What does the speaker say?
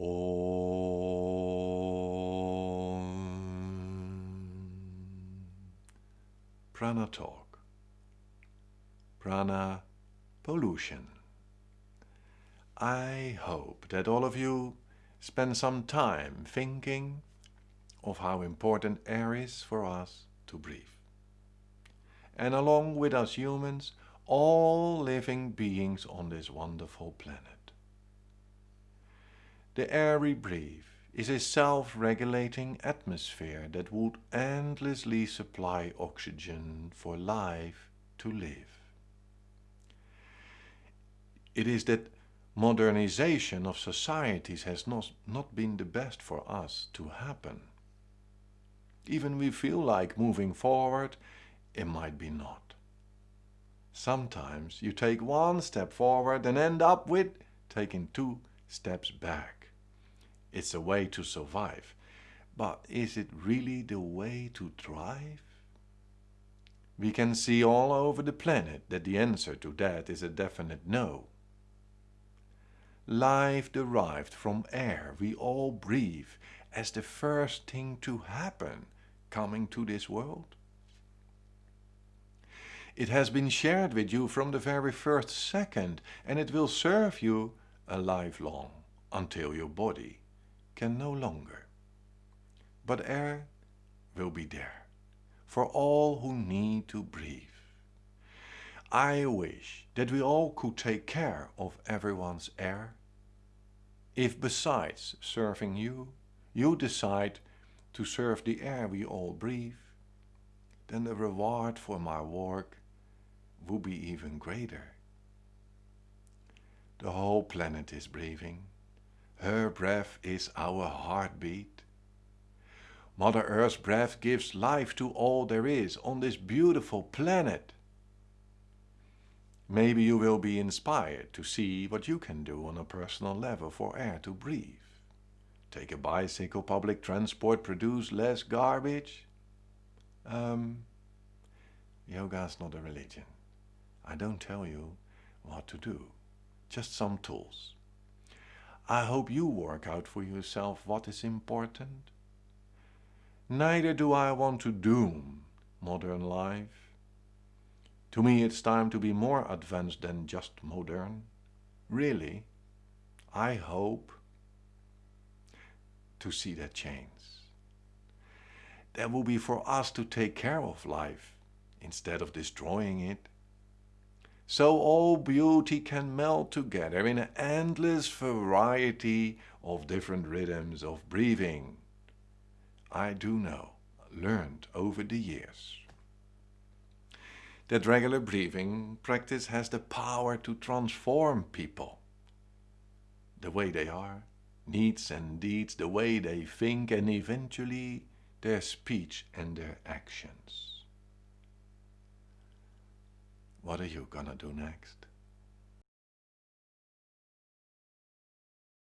Om. Prana Talk. Prana Pollution. I hope that all of you spend some time thinking of how important air is for us to breathe. And along with us humans, all living beings on this wonderful planet. The air we breathe is a self-regulating atmosphere that would endlessly supply oxygen for life to live. It is that modernization of societies has not, not been the best for us to happen. Even we feel like moving forward, it might be not. Sometimes you take one step forward and end up with taking two steps back. It's a way to survive. But is it really the way to thrive? We can see all over the planet that the answer to that is a definite no. Life derived from air we all breathe as the first thing to happen coming to this world. It has been shared with you from the very first second and it will serve you a lifelong until your body can no longer. But air will be there for all who need to breathe. I wish that we all could take care of everyone's air. If besides serving you, you decide to serve the air we all breathe, then the reward for my work will be even greater. The whole planet is breathing. Her breath is our heartbeat. Mother Earth's breath gives life to all there is on this beautiful planet. Maybe you will be inspired to see what you can do on a personal level for air to breathe. Take a bicycle, public transport, produce less garbage. Um, yoga is not a religion. I don't tell you what to do, just some tools. I hope you work out for yourself what is important. Neither do I want to doom modern life. To me it's time to be more advanced than just modern. Really, I hope to see that change. That will be for us to take care of life instead of destroying it so all beauty can melt together in an endless variety of different rhythms of breathing. I do know, learned over the years, that regular breathing practice has the power to transform people. The way they are, needs and deeds, the way they think and eventually their speech and their actions. What are you gonna do next?